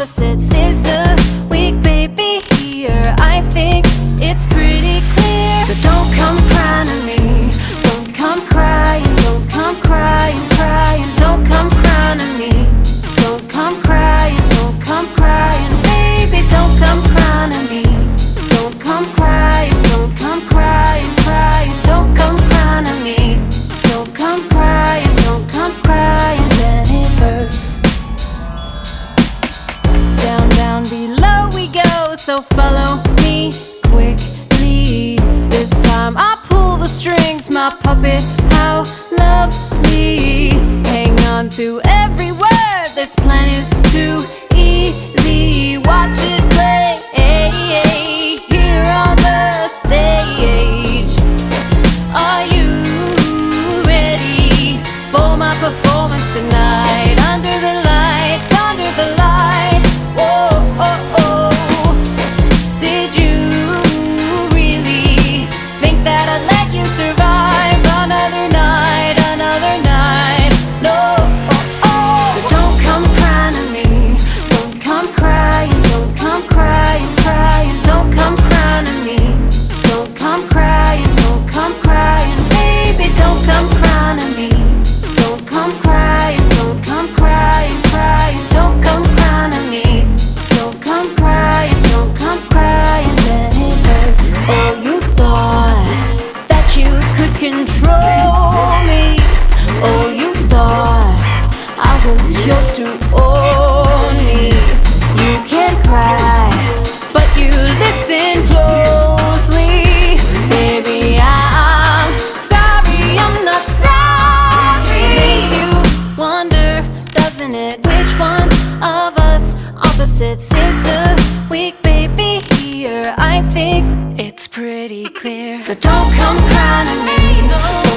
opposites is the isn't it? Which one of us opposites is the weak baby here? I think it's pretty clear So don't come crying to me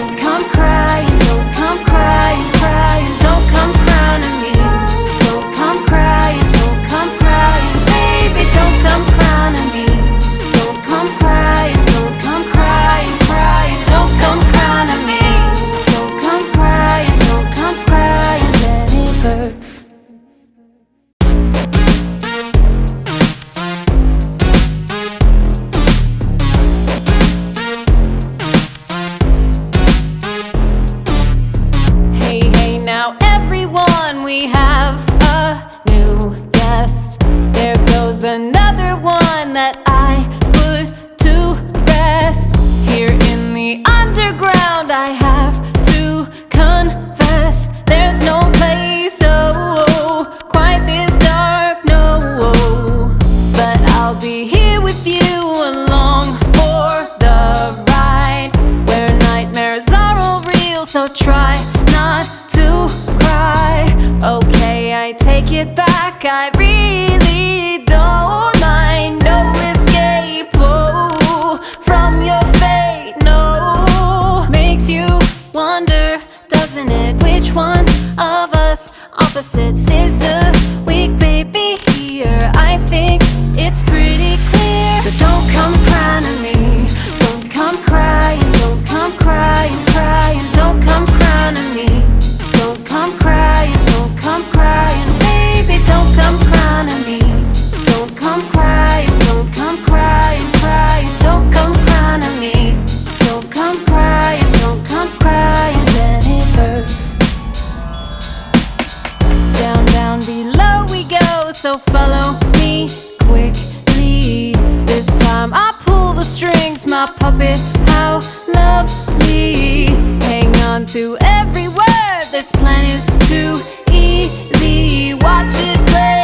so follow me quickly. This time I pull the strings, my puppet, how lovely. Hang on to every word, this plan is too easy. Watch it play.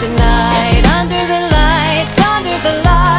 tonight. Under the lights, under the lights.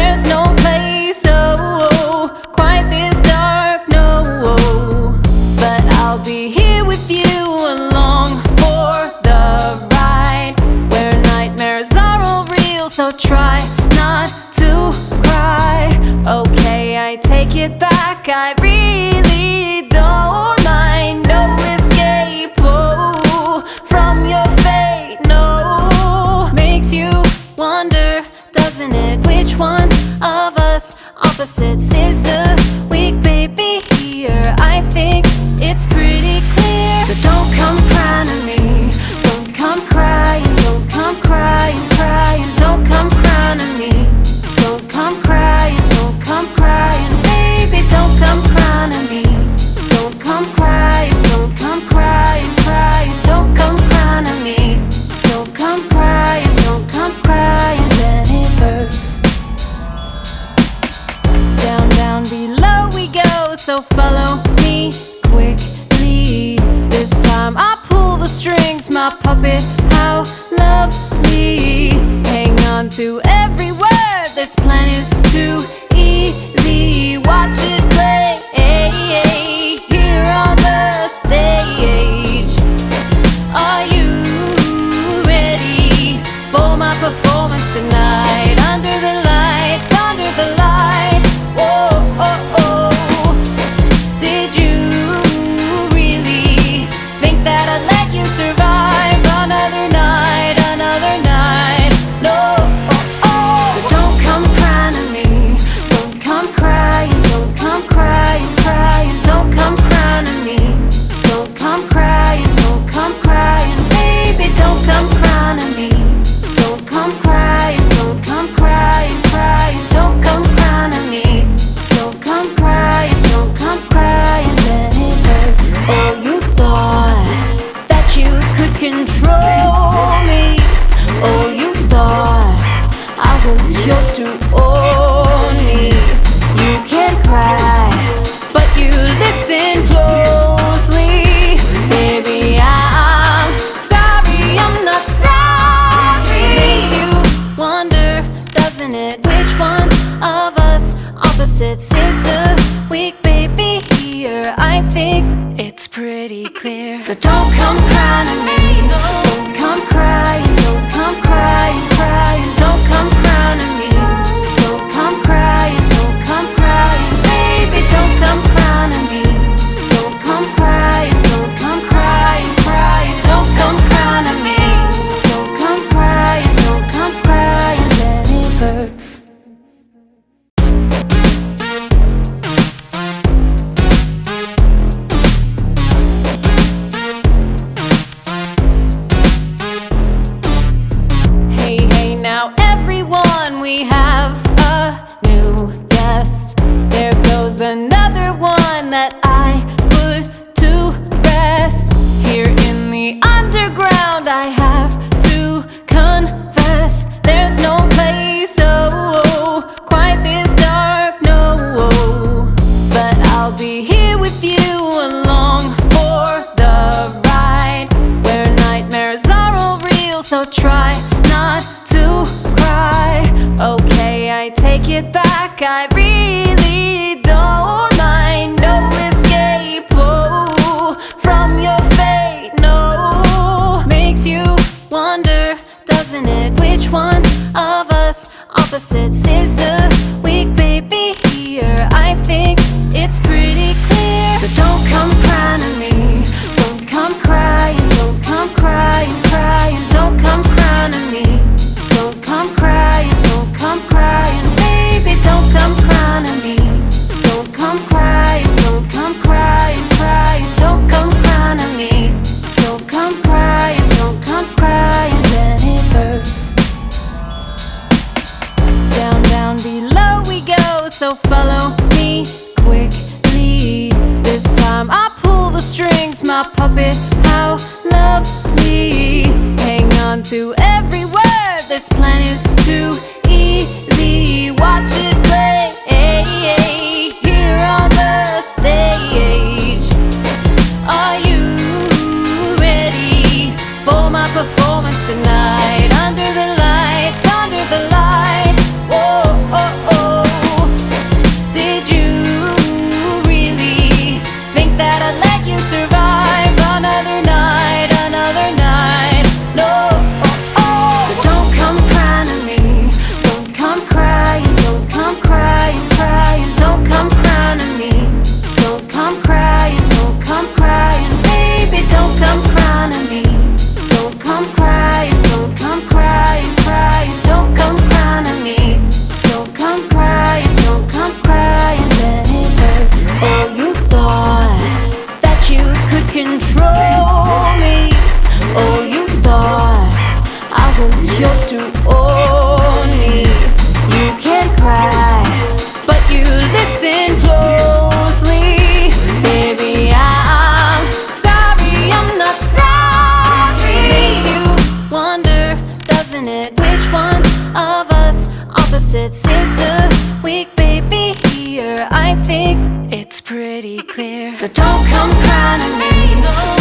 there's no opposites is the weak baby here. I think it's pretty clear. So don't come crying to me. So don't come crying to me.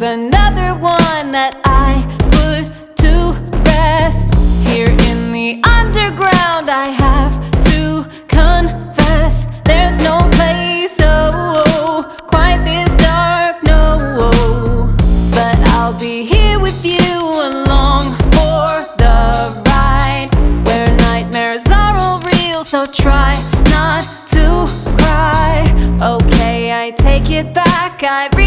was another one that I put to rest. Here in the underground I have to confess There's no place so oh, quite this dark, no. But I'll be here with you along for the ride Where nightmares are all real, so try not to cry. Okay, I take it back, I've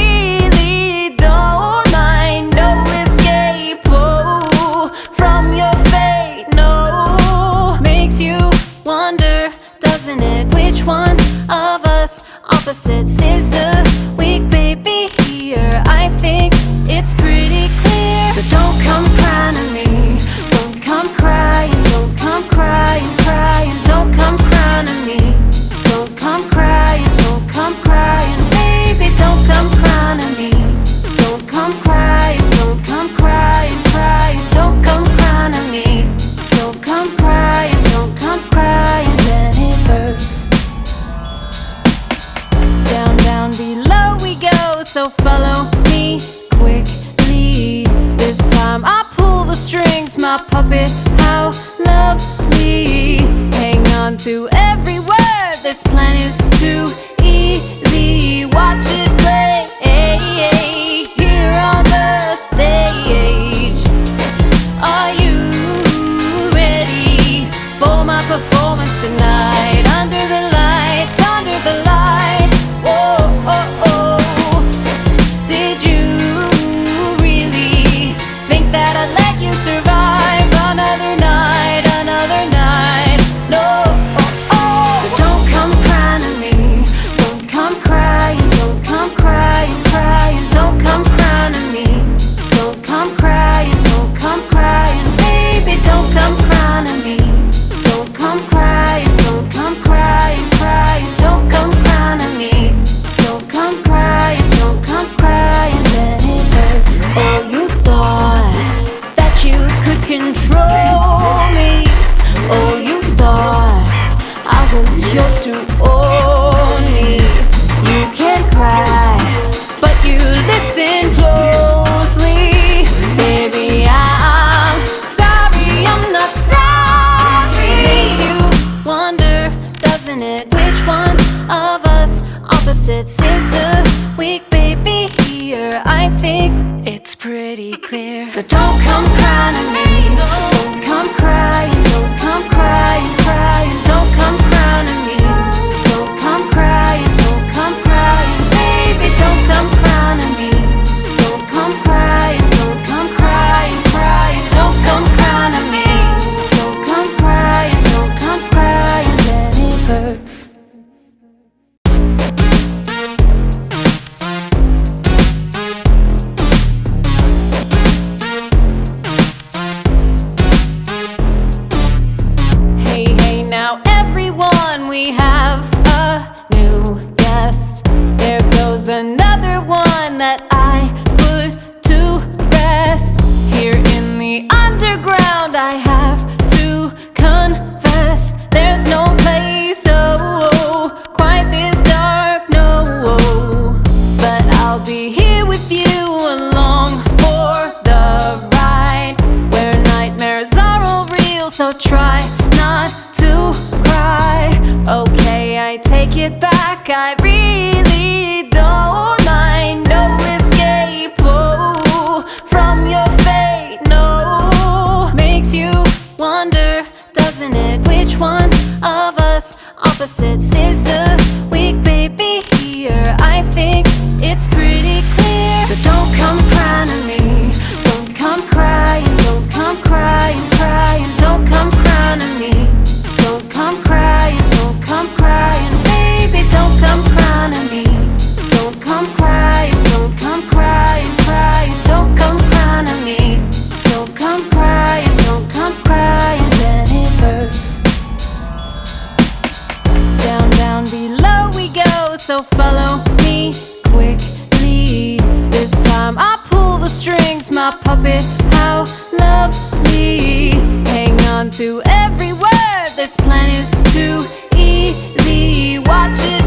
opposites is the up it. How lovely Hang on to every word. This plan is too easy. Watch it.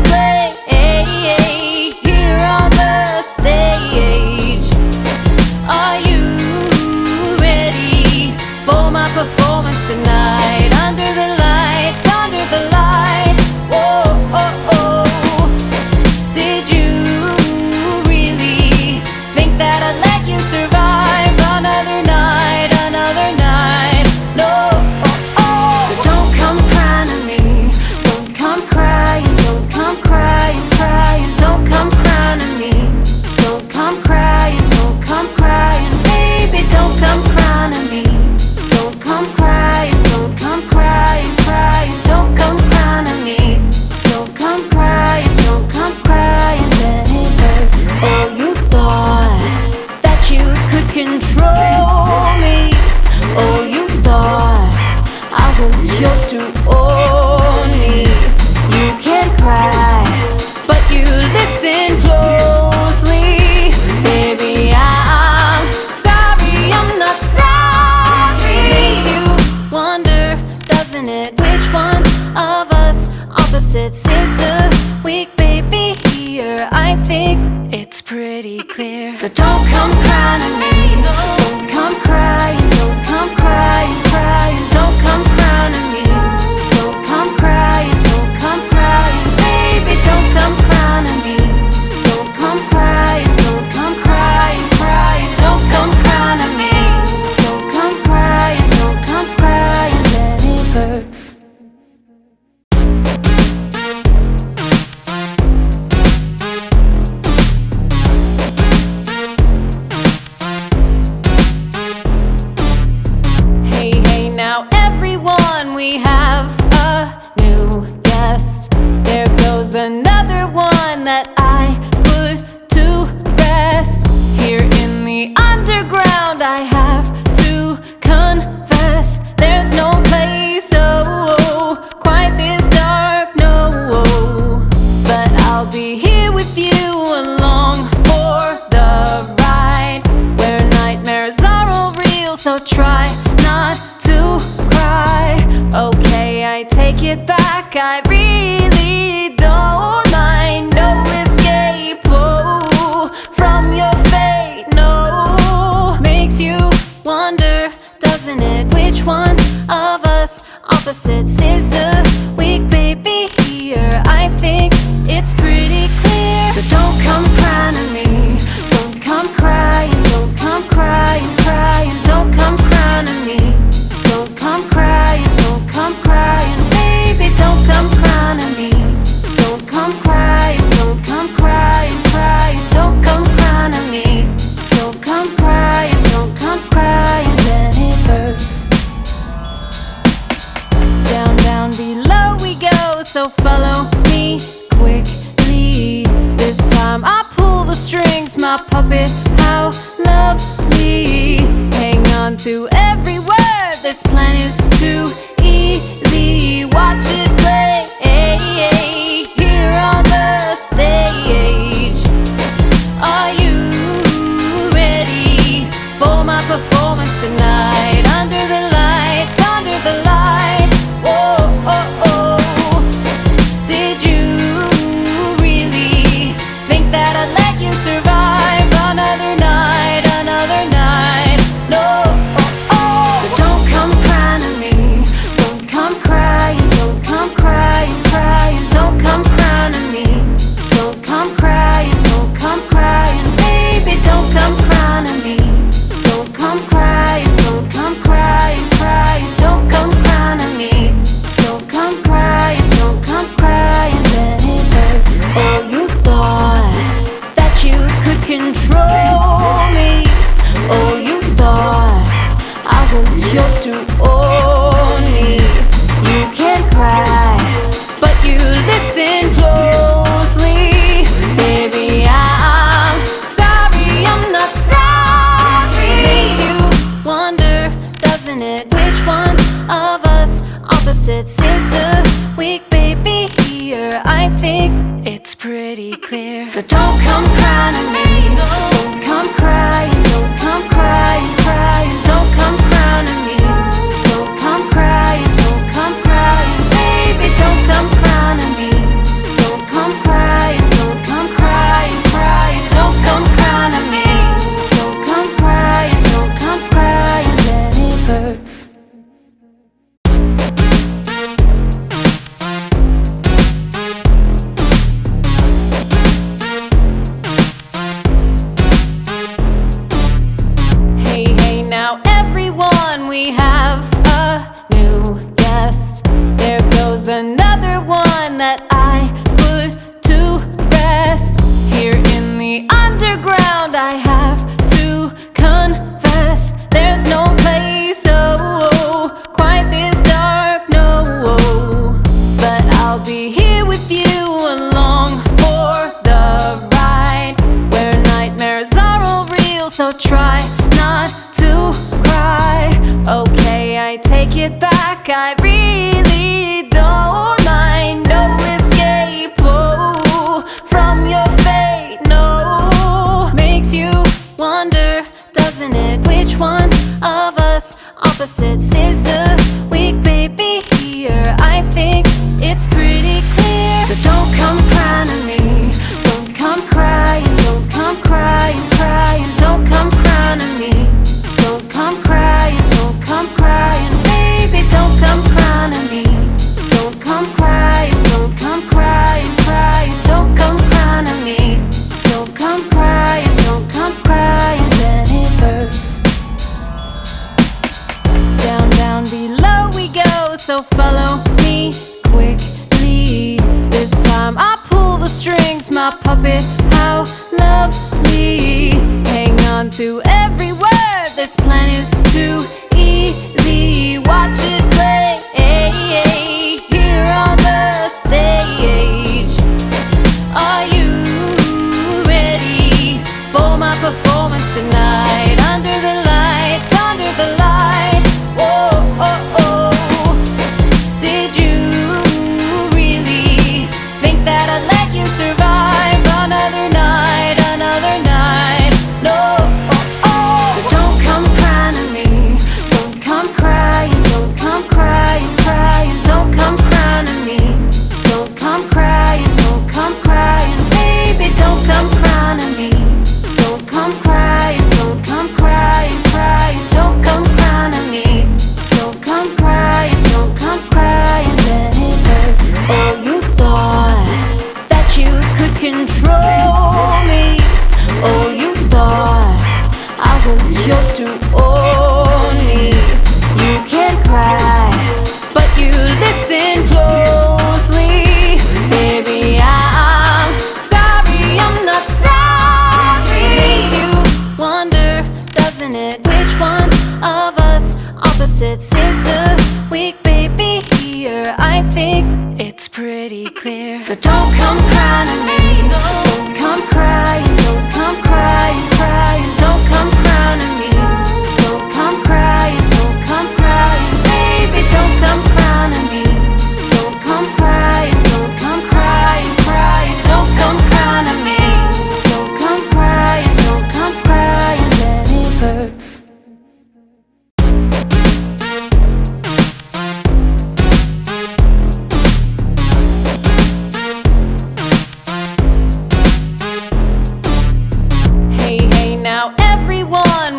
my puppet, how lovely Hang on to every word, this plan is too easy. Watch it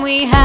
we have